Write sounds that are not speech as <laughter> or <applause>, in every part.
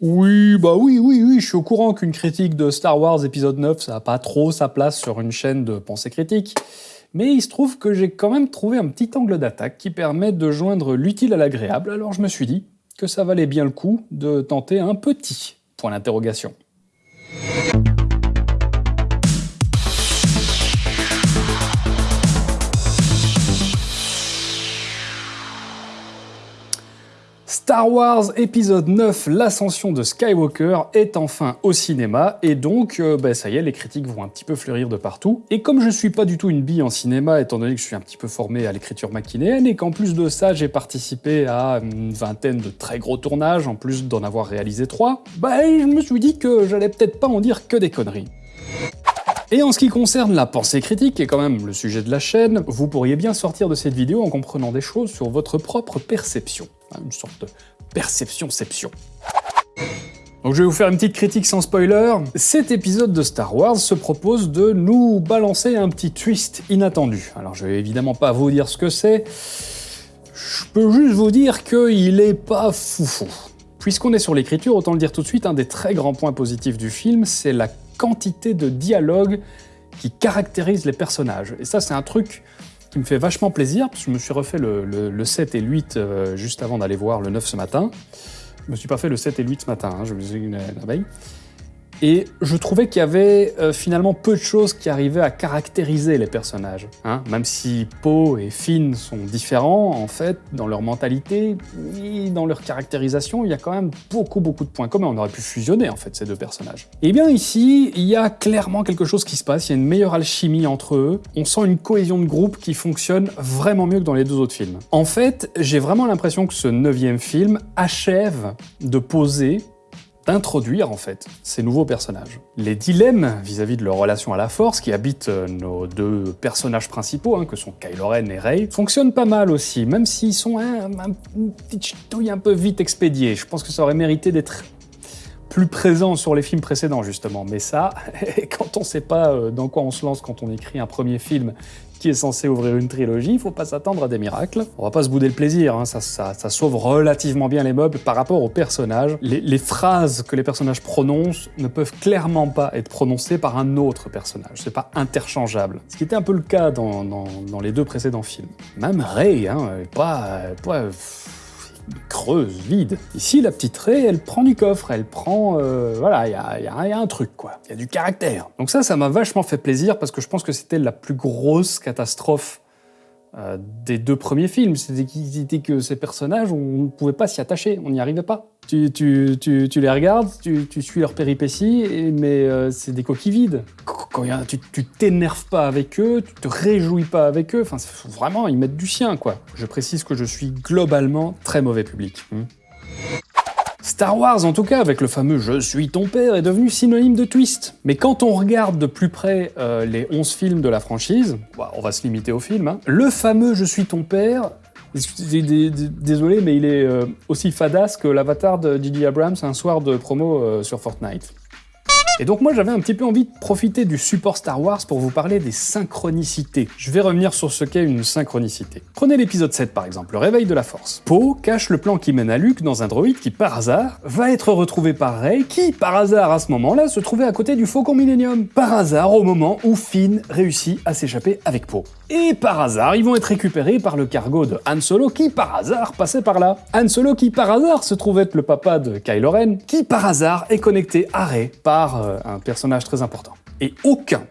Oui, bah oui, oui, oui, je suis au courant qu'une critique de Star Wars épisode 9, ça n'a pas trop sa place sur une chaîne de pensée critique, mais il se trouve que j'ai quand même trouvé un petit angle d'attaque qui permet de joindre l'utile à l'agréable, alors je me suis dit que ça valait bien le coup de tenter un petit point d'interrogation. Star Wars épisode 9, l'ascension de Skywalker, est enfin au cinéma, et donc, euh, bah, ça y est, les critiques vont un petit peu fleurir de partout. Et comme je suis pas du tout une bille en cinéma, étant donné que je suis un petit peu formé à l'écriture machinéenne, et qu'en plus de ça, j'ai participé à une vingtaine de très gros tournages, en plus d'en avoir réalisé trois, bah je me suis dit que j'allais peut-être pas en dire que des conneries. Et en ce qui concerne la pensée critique, qui est quand même le sujet de la chaîne, vous pourriez bien sortir de cette vidéo en comprenant des choses sur votre propre perception. Une sorte de perception-ception. Donc je vais vous faire une petite critique sans spoiler. Cet épisode de Star Wars se propose de nous balancer un petit twist inattendu. Alors je vais évidemment pas vous dire ce que c'est, je peux juste vous dire qu'il est pas foufou. Puisqu'on est sur l'écriture, autant le dire tout de suite, un des très grands points positifs du film, c'est la quantité de dialogue qui caractérise les personnages. Et ça, c'est un truc qui me fait vachement plaisir, parce que je me suis refait le, 7 et le 8 euh, juste avant d'aller voir le 9 ce matin. Je me suis pas fait le 7 et le 8 ce matin, hein, je me suis dit la veille. Et je trouvais qu'il y avait euh, finalement peu de choses qui arrivaient à caractériser les personnages. Hein. Même si Poe et Finn sont différents, en fait, dans leur mentalité dans leur caractérisation, il y a quand même beaucoup beaucoup de points communs. On aurait pu fusionner en fait ces deux personnages. Eh bien ici, il y a clairement quelque chose qui se passe, il y a une meilleure alchimie entre eux, on sent une cohésion de groupe qui fonctionne vraiment mieux que dans les deux autres films. En fait, j'ai vraiment l'impression que ce neuvième film achève de poser d'introduire en fait ces nouveaux personnages. Les dilemmes vis-à-vis de leur relation à la Force, qui habitent euh, nos deux personnages principaux, hein, que sont Kylo Ren et Rey, fonctionnent pas mal aussi, même s'ils sont un, petite un peu vite expédiés. Je pense que ça aurait mérité d'être plus présent sur les films précédents justement, mais ça, <laughs> quand on sait pas euh, dans quoi on se lance quand on écrit un premier film qui est censé ouvrir une trilogie, il faut pas s'attendre à des miracles. On va pas se bouder le plaisir, hein. ça, ça, sauve relativement bien les meubles par rapport aux personnages. Les, phrases que les personnages prononcent ne peuvent clairement pas être prononcées par un autre personnage, c'est pas interchangeable. Ce qui était un peu le cas dans, les deux précédents films. Même Rey, hein, pas vide. Ici, la petite Rey, elle prend du coffre, elle prend... Euh, voilà, il y a, un truc, quoi. Il y a du caractère. Donc ça, ça m'a vachement fait plaisir, parce que je pense que c'était la plus grosse catastrophe euh, des deux premiers films. C'était que ces personnages, on ne pouvait pas s'y attacher, on n'y arrivait pas. Tu, les regardes, tu, suis leurs péripéties, mais euh, c'est des coquilles vides. Quand y a, tu t'énerves pas avec eux, tu te réjouis pas avec eux, enfin vraiment, ils mettent du sien, quoi. Je précise que je suis globalement très mauvais public. Hmm. Star Wars, en tout cas, avec le fameux « Je suis ton père », est devenu synonyme de twist. Mais quand on regarde de plus près euh, les 11 films de la franchise, bah, on va se limiter aux films, hein, le fameux « Je suis ton père », désolé, mais il est euh, aussi fadasse que l'avatar de Didi Abrams un soir de promo euh, sur Fortnite. Et donc moi j'avais un petit peu envie de profiter du support Star Wars pour vous parler des synchronicités. Je vais revenir sur ce qu'est une synchronicité. Prenez l'épisode 7 par exemple, le réveil de la force. Poe cache le plan qui mène à Luke dans un droïde qui par hasard va être retrouvé par Rey qui par hasard à ce moment-là se trouvait à côté du Faucon Millennium. Par hasard au moment où Finn réussit à s'échapper avec Poe. Et par hasard, ils vont être récupérés par le cargo de Han Solo qui par hasard passait par là. Han Solo qui par hasard se trouvait être le papa de Kylo Ren, qui par hasard est connecté à Rey par euh, un personnage très important. Et aucun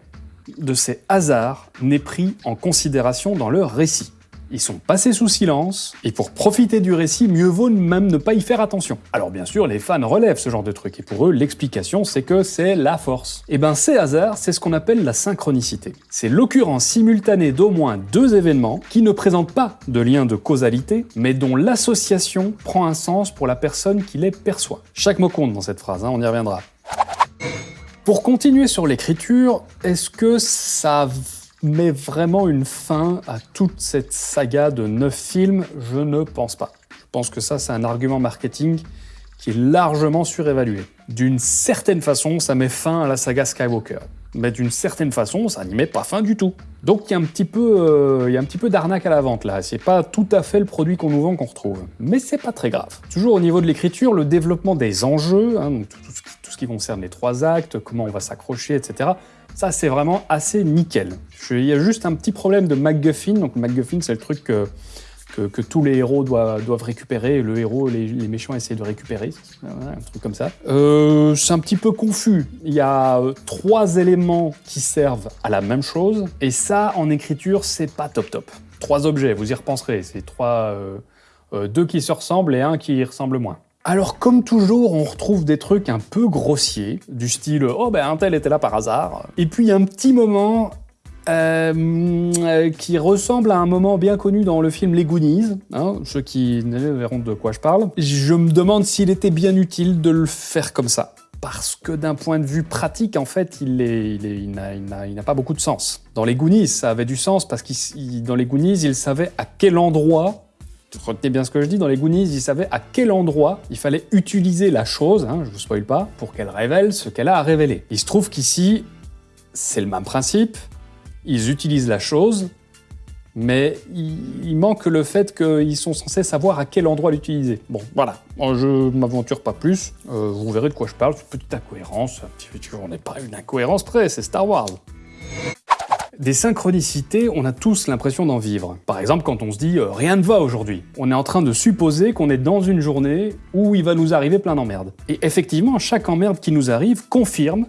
de ces hasards n'est pris en considération dans leur récit. Ils sont passés sous silence, et pour profiter du récit, mieux vaut même ne pas y faire attention. Alors bien sûr, les fans relèvent ce genre de truc, et pour eux, l'explication c'est que c'est la force. Et eh ben ces hasards, c'est ce qu'on appelle la synchronicité. C'est l'occurrence simultanée d'au moins deux événements qui ne présentent pas de lien de causalité, mais dont l'association prend un sens pour la personne qui les perçoit. Chaque mot compte dans cette phrase, hein, on y reviendra. Pour continuer sur l'écriture, est-ce que ça met vraiment une fin à toute cette saga de neuf films? Je ne pense pas. Je pense que ça, c'est un argument marketing qui est largement surévalué. D'une certaine façon, ça met fin à la saga Skywalker. Mais d'une certaine façon, ça n'y met pas fin du tout. Donc il y a un petit peu, euh, peu d'arnaque à la vente là. C'est pas tout à fait le produit qu'on nous vend qu'on retrouve. Mais c'est pas très grave. Toujours au niveau de l'écriture, le développement des enjeux, hein, tout, ce qui, concerne les trois actes, comment on va s'accrocher, etc. Ça c'est vraiment assez nickel. Il y a juste un petit problème de MacGuffin. Donc MacGuffin c'est le truc que que, tous les héros doivent, récupérer, le héros, les, les, méchants essaient de récupérer, un truc comme ça. Euh, c'est un petit peu confus. Il y a euh, trois éléments qui servent à la même chose, et ça, en écriture, c'est pas top top. Trois objets, vous y repenserez, c'est trois... Euh, deux qui se ressemblent et un qui y ressemble moins. Alors comme toujours, on retrouve des trucs un peu grossiers, du style « Oh ben un tel était là par hasard ». Et puis un petit moment euh, qui ressemble à un moment bien connu dans le film Les Goonies, hein, ceux qui verront de quoi je parle. Je me demande s'il était bien utile de le faire comme ça. Parce que d'un point de vue pratique, en fait, il n'a pas beaucoup de sens. Dans les Goonies, ça avait du sens parce que dans les Goonies, il savait à quel endroit retenez bien ce que je dis, dans les Goonies, il savait à quel endroit il fallait utiliser la chose, hein, je vous spoil pas, pour qu'elle révèle ce qu'elle a à révéler. Il se trouve qu'ici, c'est le même principe, ils utilisent la chose, mais il, manque le fait qu'ils sont censés savoir à quel endroit l'utiliser. Bon, voilà, je m'aventure pas plus, euh, vous verrez de quoi je parle, une petite incohérence, on n'est pas une incohérence près, c'est Star Wars. Des synchronicités, on a tous l'impression d'en vivre. Par exemple, quand on se dit euh, rien ne va aujourd'hui », on est en train de supposer qu'on est dans une journée où il va nous arriver plein d'emmerdes. Et effectivement, chaque emmerde qui nous arrive confirme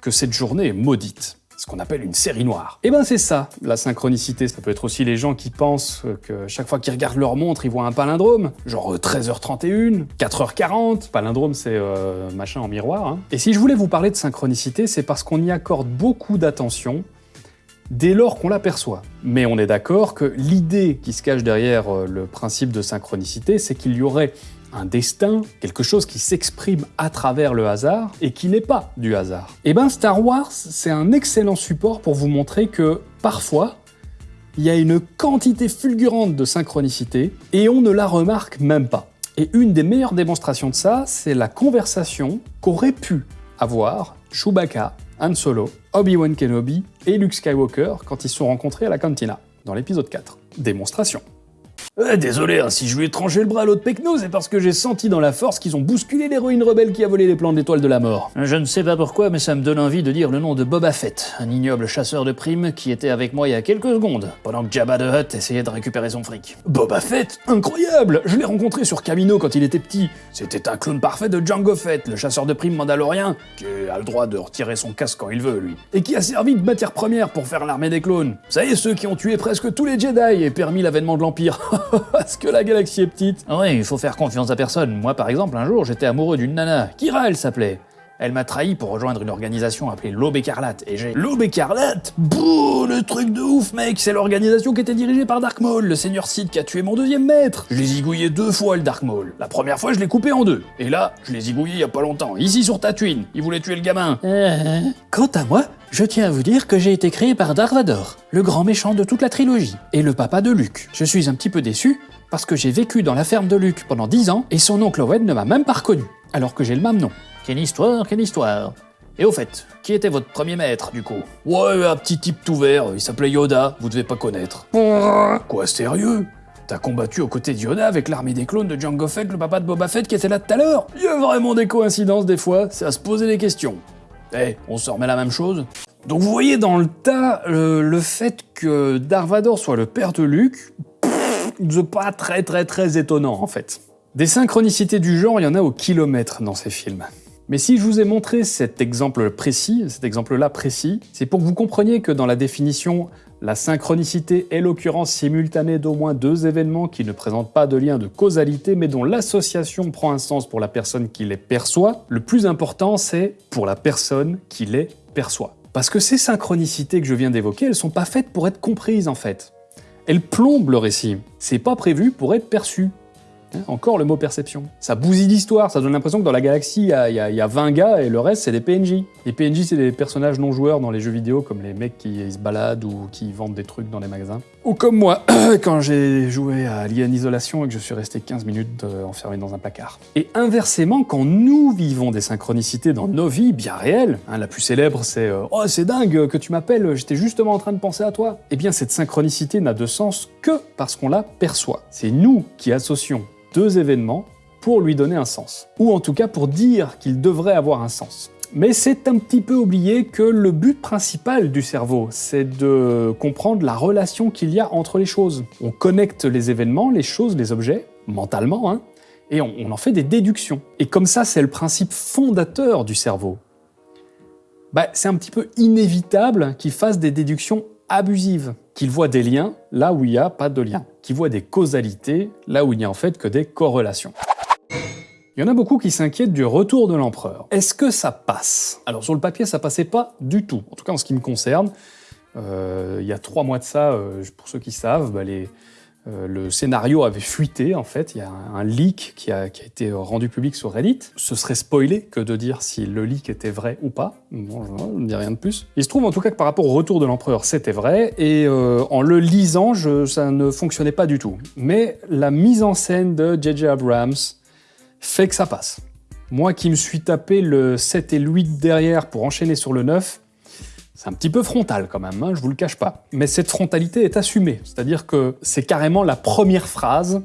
que cette journée est maudite qu'on appelle une série noire. Et eh ben c'est ça, la synchronicité. Ça peut être aussi les gens qui pensent que chaque fois qu'ils regardent leur montre, ils voient un palindrome, genre 13h31, 4h40, palindrome c'est euh, machin en miroir. Hein. Et si je voulais vous parler de synchronicité, c'est parce qu'on y accorde beaucoup d'attention dès lors qu'on l'aperçoit. Mais on est d'accord que l'idée qui se cache derrière euh, le principe de synchronicité, c'est qu'il y aurait un destin, quelque chose qui s'exprime à travers le hasard et qui n'est pas du hasard. Eh ben Star Wars, c'est un excellent support pour vous montrer que parfois, il y a une quantité fulgurante de synchronicité et on ne la remarque même pas. Et une des meilleures démonstrations de ça, c'est la conversation qu'aurait pu avoir Chewbacca, Han Solo, Obi-Wan Kenobi et Luke Skywalker quand ils se sont rencontrés à la cantina, dans l'épisode 4. Démonstration désolé, hein, si je lui ai tranché le bras à l'autre Pecno, c'est parce que j'ai senti dans la force qu'ils ont bousculé l'héroïne rebelle qui a volé les plans de l'étoile de la mort. Je ne sais pas pourquoi, mais ça me donne envie de dire le nom de Boba Fett, un ignoble chasseur de primes qui était avec moi il y a quelques secondes, pendant que Jabba the Hutt essayait de récupérer son fric. Boba Fett Incroyable Je l'ai rencontré sur Camino quand il était petit. C'était un clone parfait de Django Fett, le chasseur de primes mandalorien, qui a le droit de retirer son casque quand il veut, lui. Et qui a servi de matière première pour faire l'armée des clones. Vous savez, ceux qui ont tué presque tous les Jedi et permis l'avènement de l'Empire. <laughs> <laughs> Parce que la galaxie est petite. Ah oui, il faut faire confiance à personne. Moi, par exemple, un jour, j'étais amoureux d'une nana. Kira, elle s'appelait. Elle m'a trahi pour rejoindre une organisation appelée l'Aube Écarlate, et j'ai... L'Aube Écarlate Bouh, le truc de ouf, mec C'est l'organisation qui était dirigée par Dark Maul, le seigneur Sith qui a tué mon deuxième maître Je l'ai zigouillé deux fois, le Dark Maul. La première fois, je l'ai coupé en deux. Et là, je l'ai zigouillé il y a pas longtemps, ici sur Tatooine. Il voulait tuer le gamin. Euh, quant à moi, je tiens à vous dire que j'ai été créé par Darth Vader, le grand méchant de toute la trilogie, et le papa de Luke. Je suis un petit peu déçu, parce que j'ai vécu dans la ferme de Luke pendant 10 ans et son oncle Owen ne m'a même pas reconnu, alors que j'ai le même nom. Quelle histoire, quelle histoire. Et au fait, qui était votre premier maître, du coup? Ouais, un petit type tout vert, il s'appelait Yoda, vous devez pas connaître. Quoi, sérieux? T'as combattu aux côtés de Yoda avec l'armée des clones de Jango Fett, le papa de Boba Fett qui était là tout à l'heure? Il y a vraiment des coïncidences des fois, c'est à se poser des questions. Eh, on se remet la même chose Donc vous voyez dans le tas, le, fait que Darth soit le père de Luke, c'est pas très très très étonnant en fait. Des synchronicités du genre, il y en a au kilomètre dans ces films. Mais si je vous ai montré cet exemple précis, cet exemple-là précis, c'est pour que vous compreniez que dans la définition, la synchronicité est l'occurrence simultanée d'au moins deux événements qui ne présentent pas de lien de causalité, mais dont l'association prend un sens pour la personne qui les perçoit. Le plus important, c'est pour la personne qui les perçoit. Parce que ces synchronicités que je viens d'évoquer, elles sont pas faites pour être comprises en fait. Elles plombent le récit. C'est pas prévu pour être perçu. Hein, encore le mot perception. Ça bousille l'histoire, ça donne l'impression que dans la galaxie, il y, a- il y a il y a 20 gars et le reste, c'est des PNJ. Les PNJ, c'est des personnages non joueurs dans les jeux vidéo, comme les mecs qui se baladent ou qui vendent des trucs dans les magasins. Ou comme moi, <coughs> quand j'ai joué à Alien Isolation et que je suis resté 15 minutes euh, enfermé dans un placard. Et inversement, quand nous vivons des synchronicités dans nos vies bien réelles, hein, la plus célèbre, c'est euh, Oh, c'est dingue que tu m'appelles, j'étais justement en train de penser à toi. Eh bien, cette synchronicité n'a de sens que parce qu'on la perçoit. C'est nous qui associons deux événements pour lui donner un sens. Ou en tout cas pour dire qu'il devrait avoir un sens. Mais c'est un petit peu oublié que le but principal du cerveau, c'est de comprendre la relation qu'il y a entre les choses. On connecte les événements, les choses, les objets, mentalement, hein, et on, en fait des déductions. Et comme ça, c'est le principe fondateur du cerveau. Bah, c'est un petit peu inévitable qu'il fasse des déductions abusives, qu'il voit des liens là où il n'y a pas de lien, qu'il voit des causalités là où il n'y a en fait que des corrélations. Il y en a beaucoup qui s'inquiètent du retour de l'empereur. Est-ce que ça passe? Alors sur le papier, ça passait pas du tout. En tout cas en ce qui me concerne, Euh, il y a trois mois de ça, euh, pour ceux qui savent, bah, les, le scénario avait fuité en fait. Il y a un, leak qui a, été rendu public sur Reddit. Ce serait spoilé que de dire si le leak était vrai ou pas. Bon, je ne dis rien de plus. Il se trouve en tout cas que par rapport au retour de l'empereur, c'était vrai. Et euh, en le lisant, ça ne fonctionnait pas du tout. Mais la mise en scène de J.J. Abrams fait que ça passe. Moi qui me suis tapé le 7 et le 8 derrière pour enchaîner sur le 9, c'est un petit peu frontal quand même, hein, je vous le cache pas. Mais cette frontalité est assumée, c'est-à-dire que c'est carrément la première phrase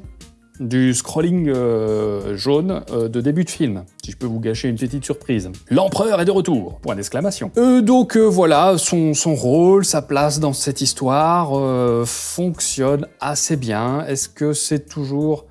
du scrolling euh, jaune euh, de début de film, si je peux vous gâcher une petite surprise. L'empereur est de retour Point d'exclamation. Euh, donc euh, voilà, son, son rôle, sa place dans cette histoire fonctionne assez bien. Est-ce que c'est toujours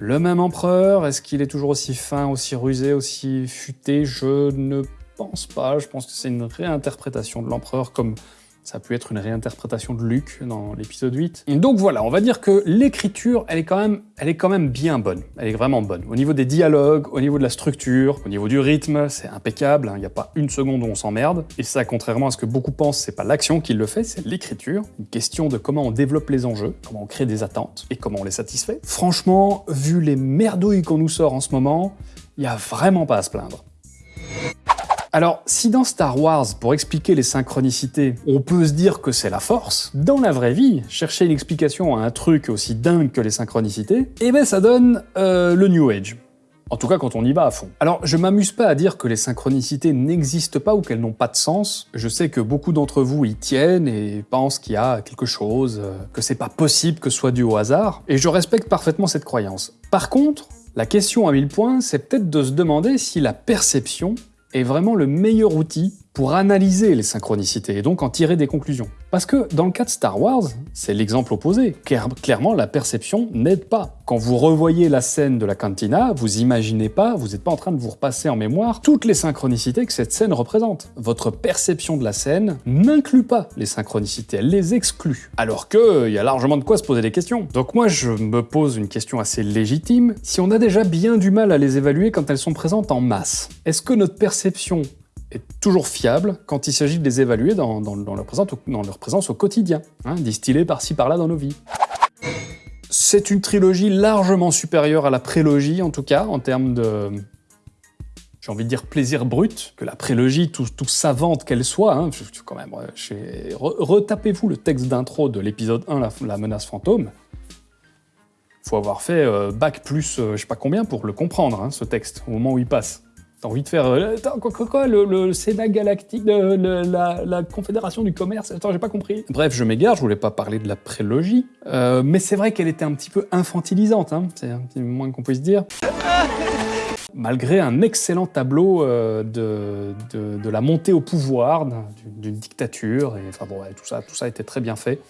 le même empereur? Est-ce qu'il est toujours aussi fin, aussi rusé, aussi futé? Je ne pense pas. Je pense que c'est une réinterprétation de l'empereur comme ça a pu être une réinterprétation de Luke dans l'épisode 8. Donc voilà, on va dire que l'écriture, elle est quand même, elle est quand même bien bonne. Elle est vraiment bonne. Au niveau des dialogues, au niveau de la structure, au niveau du rythme, c'est impeccable. hein. Il n'y a pas une seconde où on s'emmerde. Et ça, contrairement à ce que beaucoup pensent, c'est pas l'action qui le fait, c'est l'écriture. Une question de comment on développe les enjeux, comment on crée des attentes et comment on les satisfait. Franchement, vu les merdouilles qu'on nous sort en ce moment, il n'y a vraiment pas à se plaindre. Alors, si dans Star Wars, pour expliquer les synchronicités, on peut se dire que c'est la force, dans la vraie vie, chercher une explication à un truc aussi dingue que les synchronicités, eh ben ça donne euh, le New Age. En tout cas, quand on y va à fond. Alors, je m'amuse pas à dire que les synchronicités n'existent pas ou qu'elles n'ont pas de sens. Je sais que beaucoup d'entre vous y tiennent et pensent qu'il y a quelque chose, euh, que c'est pas possible que ce soit dû au hasard. Et je respecte parfaitement cette croyance. Par contre, la question à mille points, c'est peut-être de se demander si la perception est vraiment le meilleur outil pour analyser les synchronicités et donc en tirer des conclusions. Parce que dans le cas de Star Wars, c'est l'exemple opposé. Claire- clairement, la perception n'aide pas. Quand vous revoyez la scène de la cantina, vous imaginez pas, vous n'êtes pas en train de vous repasser en mémoire toutes les synchronicités que cette scène représente. Votre perception de la scène n'inclut pas les synchronicités, elle les exclut. Alors que il y a largement de quoi se poser des questions. Donc moi, je me pose une question assez légitime. Si on a déjà bien du mal à les évaluer quand elles sont présentes en masse, est-ce que notre perception est toujours fiable quand il s'agit de les évaluer dans, leur, présence au, quotidien, hein, distillée par-ci par-là dans nos vies. C'est une trilogie largement supérieure à la prélogie, en tout cas, en termes de. J'ai envie de dire plaisir brut, que la prélogie, tout, tout savante qu'elle soit, hein, quand même, euh, retapez-vous le texte d'intro de l'épisode 1, la, la menace fantôme. Faut avoir fait euh, bac plus euh, je sais pas combien pour le comprendre, hein, ce texte, au moment où il passe. T'as envie de faire. euh, attends, quoi, quoi, quoi, le, le Sénat galactique, de, le- la, la Confédération du commerce? Attends, j'ai pas compris. Bref, je m'égare, je voulais pas parler de la prélogie. Euh, mais c'est vrai qu'elle était un petit peu infantilisante, hein, c'est un petit moins qu'on puisse dire. <laughs> Malgré un excellent tableau euh, de, de, de la montée au pouvoir d'un- d'une d'une dictature, et enfin bon, ouais, tout ça, tout ça était très bien fait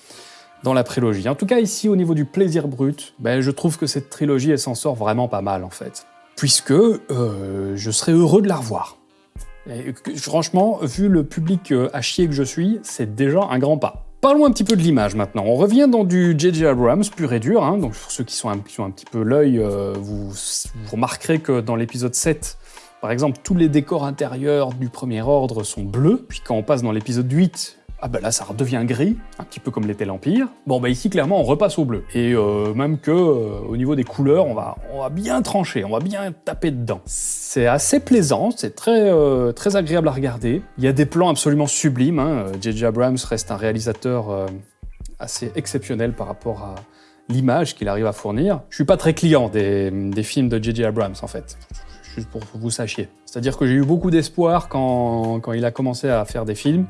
dans la prélogie. En tout cas, ici, au niveau du plaisir brut, ben, je trouve que cette trilogie, elle s'en sort vraiment pas mal, en fait. Puisque euh, je serais heureux de la revoir. Franchement, vu le public euh, à chier que je suis, c'est déjà un grand pas. Parlons un petit peu de l'image maintenant. On revient dans du J.J. Abrams pur et dur. hein. Donc pour ceux qui sont un, ont un petit peu l'œil, euh, vous remarquerez que dans l'épisode 7, par exemple, tous les décors intérieurs du premier ordre sont bleus. Puis quand on passe dans l'épisode 8, Ah bah là, ça redevient gris, un petit peu comme l'était l'Empire. Bon bah ici, clairement, on repasse au bleu. Et euh, même que, euh, au niveau des couleurs, on va, on va bien trancher, on va bien taper dedans. C'est assez plaisant, c'est très, euh, très agréable à regarder. Il y a des plans absolument sublimes. hein. J.J. Abrams reste un réalisateur assez exceptionnel par rapport à l'image qu'il arrive à fournir. Je suis pas très client des, des films de J.J. Abrams, en fait. Juste pour que vous sachiez. C'est-à-dire que j'ai eu beaucoup d'espoir quand, quand il a commencé à faire des films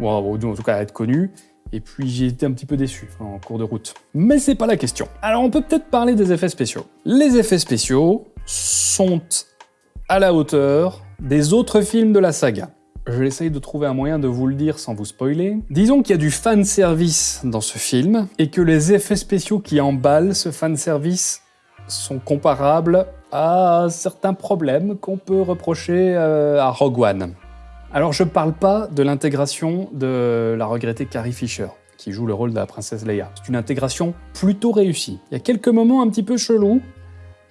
ou en, ou en tout cas à être connu. Et puis j'ai été un petit peu déçu en cours de route. Mais c'est pas la question. Alors on peut peut-être parler des effets spéciaux. Les effets spéciaux sont à la hauteur des autres films de la saga. Je vais essayer de trouver un moyen de vous le dire sans vous spoiler. Disons qu'il y a du fan service dans ce film et que les effets spéciaux qui emballent ce fan service sont comparables à certains problèmes qu'on peut reprocher euh, à Rogue One. Alors je parle pas de l'intégration de la regrettée Carrie Fisher, qui joue le rôle de la princesse Leia. C'est une intégration plutôt réussie. Il y a quelques moments un petit peu chelous,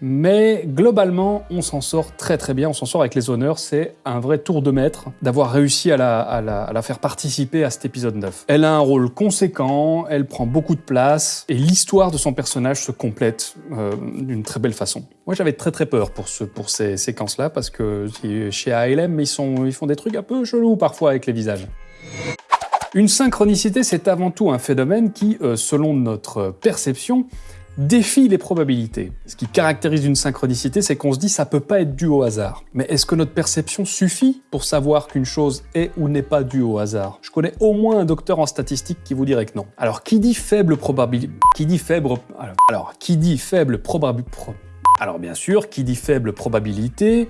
mais globalement, on s'en sort très très bien, on s'en sort avec les honneurs. C'est un vrai tour de maître d'avoir réussi à la, faire participer à cet épisode 9. Elle a un rôle conséquent, elle prend beaucoup de place, et l'histoire de son personnage se complète euh, d'une très belle façon. Moi, j'avais très très peur pour, ce, pour ces séquences-là, parce que chez ALM, ils, ils font des trucs un peu chelous parfois avec les visages. Une synchronicité, c'est avant tout un phénomène qui, euh, selon notre perception, défie les probabilités. Ce qui caractérise une synchronicité, c'est qu'on se dit ça peut pas être dû au hasard. Mais est-ce que notre perception suffit pour savoir qu'une chose est ou n'est pas due au hasard? Je connais au moins un docteur en statistique qui vous dirait que non. Alors qui dit faible probabilité alors, qui dit faible probabilité Alors bien sûr, qui dit faible probabilité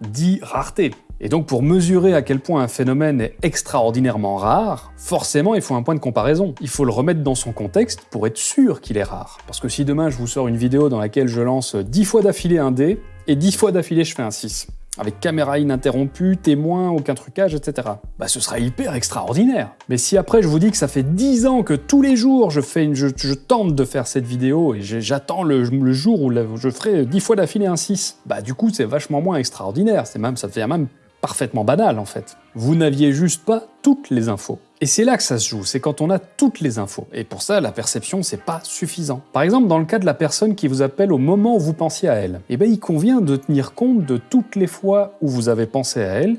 dit rareté. Et donc pour mesurer à quel point un phénomène est extraordinairement rare, forcément il faut un point de comparaison. Il faut le remettre dans son contexte pour être sûr qu'il est rare. Parce que si demain je vous sors une vidéo dans laquelle je lance 10 fois d'affilée un dé, et 10 fois d'affilée je fais un 6, avec caméra ininterrompue, témoin, aucun trucage, etc. Bah ce sera hyper extraordinaire. Mais si après je vous dis que ça fait 10 ans que tous les jours je, fais une, je, tente de faire cette vidéo et j'attends le, jour où je ferai 10 fois d'affilée un 6, bah du coup c'est vachement moins extraordinaire. Même, ça devient même parfaitement banal en fait. Vous n'aviez juste pas toutes les infos. Et c'est là que ça se joue, c'est quand on a toutes les infos. Et pour ça, la perception, c'est pas suffisant. Par exemple, dans le cas de la personne qui vous appelle au moment où vous pensiez à elle, eh ben, il convient de tenir compte de toutes les fois où vous avez pensé à elle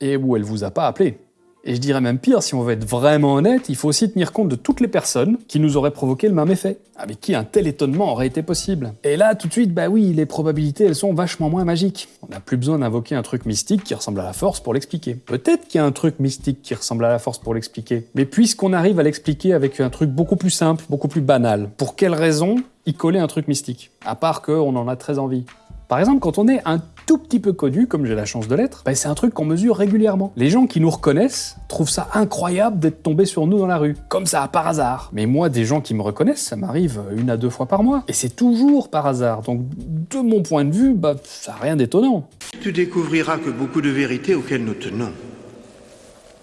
et où elle vous a pas appelé. Et je dirais même pire, si on veut être vraiment honnête, il faut aussi tenir compte de toutes les personnes qui nous auraient provoqué le même effet, avec qui un tel étonnement aurait été possible? Et là, tout de suite, bah oui, les probabilités, elles sont vachement moins magiques. On n'a plus besoin d'invoquer un truc mystique qui ressemble à la force pour l'expliquer. Peut-être qu'il y a un truc mystique qui ressemble à la force pour l'expliquer, mais puisqu'on arrive à l'expliquer avec un truc beaucoup plus simple, beaucoup plus banal, pour quelle raison y coller un truc mystique? À part qu'on en a très envie. Par exemple, quand on est un tout petit peu connu, comme j'ai la chance de l'être, bah, c'est un truc qu'on mesure régulièrement. Les gens qui nous reconnaissent trouvent ça incroyable d'être tombés sur nous dans la rue, comme ça par hasard. Mais moi, des gens qui me reconnaissent, ça m'arrive une à deux fois par mois. Et c'est toujours par hasard. Donc, de mon point de vue, bah, ça n'a rien d'étonnant. Tu découvriras que beaucoup de vérités auxquelles nous tenons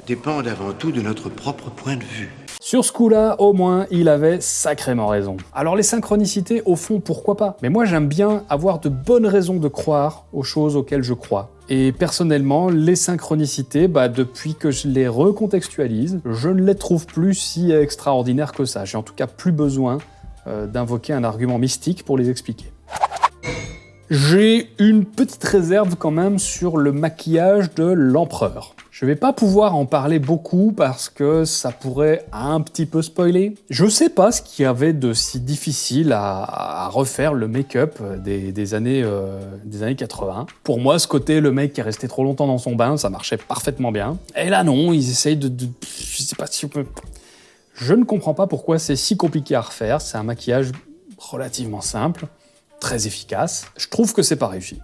dépendent avant tout de notre propre point de vue. Sur ce coup-là, au moins, il avait sacrément raison. Alors les synchronicités, au fond, pourquoi pas? Mais moi, j'aime bien avoir de bonnes raisons de croire aux choses auxquelles je crois. Et personnellement, les synchronicités, bah, depuis que je les recontextualise, je ne les trouve plus si extraordinaires que ça. J'ai en tout cas plus besoin euh, d'invoquer un argument mystique pour les expliquer. J'ai une petite réserve quand même sur le maquillage de l'empereur. Je vais pas pouvoir en parler beaucoup parce que ça pourrait un petit peu spoiler. Je sais pas ce qu'il y avait de si difficile à, refaire le make-up des, années, euh, des années 80. Pour moi, ce côté, le mec qui est resté trop longtemps dans son bain, ça marchait parfaitement bien. Et là, non, ils essayent de. de- sais pas si on peut. Je ne comprends pas pourquoi c'est si compliqué à refaire. C'est un maquillage relativement simple, très efficace. Je trouve que c'est pas réussi.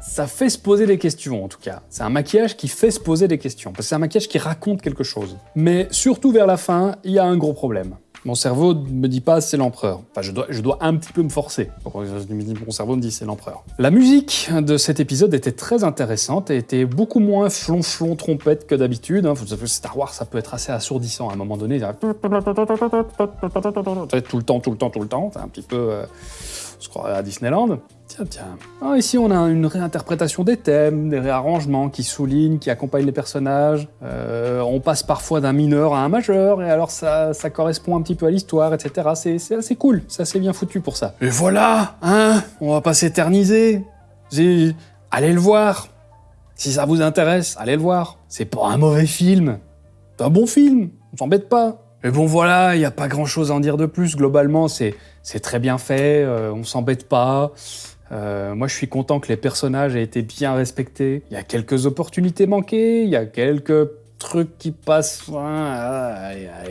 Ça fait se poser des questions en tout cas. C'est un maquillage qui fait se poser des questions, parce que c'est un maquillage qui raconte quelque chose. Mais surtout vers la fin, il y a un gros problème. Mon cerveau me dit pas c'est l'empereur. Enfin, je dois, je dois un petit peu me forcer. Mon cerveau me dit c'est l'empereur. La musique de cet épisode était très intéressante et était beaucoup moins flonflon trompette que d'habitude. hein. Star Wars, ça peut être assez assourdissant à un moment donné. Tout le temps, tout le temps, tout le temps. C'est un petit peu. euh, se croirait à Disneyland. Tiens, tiens. Ah, ici, on a une réinterprétation des thèmes, des réarrangements qui soulignent, qui accompagnent les personnages. Euh, on passe parfois d'un mineur à un majeur, et alors ça, ça correspond un petit peu à l'histoire, etc. C'est assez cool, c'est assez bien foutu pour ça. Et voilà, hein On va pas s'éterniser. Allez le voir. Si ça vous intéresse, allez le voir. C'est pas un mauvais film. C'est un bon film, on s'embête pas. Mais bon voilà, il n'y a pas grand chose à en dire de plus. Globalement, c'est très bien fait, euh, on s'embête pas. Euh, moi, je suis content que les personnages aient été bien respectés. Il y a quelques opportunités manquées, il y a quelques trucs qui passent. Ah,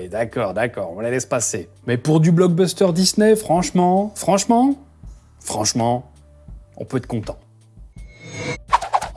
d'accord, d'accord, on les laisse passer. Mais pour du blockbuster Disney, franchement, franchement, franchement, on peut être content.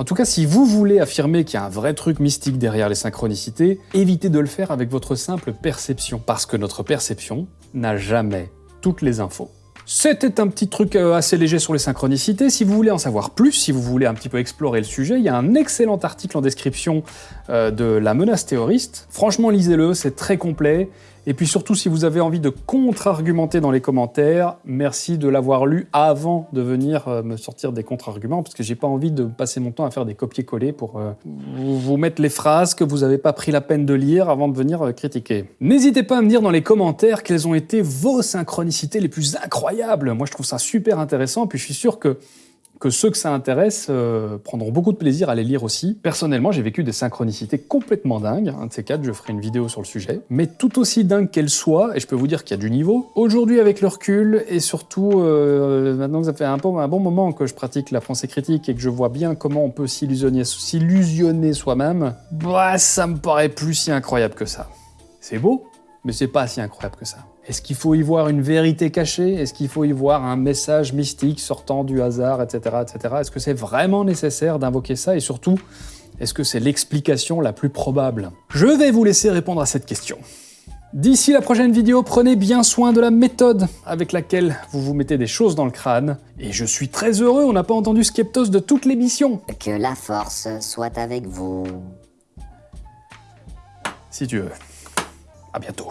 En tout cas, si vous voulez affirmer qu'il y a un vrai truc mystique derrière les synchronicités, évitez de le faire avec votre simple perception, parce que notre perception n'a jamais toutes les infos. C'était un petit truc euh, assez léger sur les synchronicités. Si vous voulez en savoir plus, si vous voulez un petit peu explorer le sujet, il y a un excellent article en description euh, de la menace terroriste. Franchement, lisez-le, c'est très complet. Et puis surtout, si vous avez envie de contre-argumenter dans les commentaires, merci de l'avoir lu avant de venir euh, me sortir des contre-arguments, parce que j'ai pas envie de passer mon temps à faire des copier-coller pour euh, vous mettre les phrases que vous n'avez pas pris la peine de lire avant de venir euh, critiquer. N'hésitez pas à me dire dans les commentaires quelles ont été vos synchronicités les plus incroyables. Moi, je trouve ça super intéressant, puis je suis sûr que que ceux que ça intéresse euh, prendront beaucoup de plaisir à les lire aussi. Personnellement, j'ai vécu des synchronicités complètement dingues. Un de ces quatre, je ferai une vidéo sur le sujet. Mais tout aussi dingue qu'elles soient, et je peux vous dire qu'il y a du niveau, aujourd'hui avec le recul, et surtout euh, maintenant que ça fait un, bon moment que je pratique la pensée critique et que je vois bien comment on peut s'illusionner s'illusionner soi-même, bah, ça me paraît plus si incroyable que ça. C'est beau, mais c'est pas si incroyable que ça. Est-ce qu'il faut y voir une vérité cachée? Est-ce qu'il faut y voir un message mystique sortant du hasard, etc., etc. Est-ce que c'est vraiment nécessaire d'invoquer ça? Et surtout, est-ce que c'est l'explication la plus probable? Je vais vous laisser répondre à cette question. D'ici la prochaine vidéo, prenez bien soin de la méthode avec laquelle vous vous mettez des choses dans le crâne. Et je suis très heureux, on n'a pas entendu Skeptos de toute l'émission. Que la force soit avec vous. Si tu veux. À bientôt.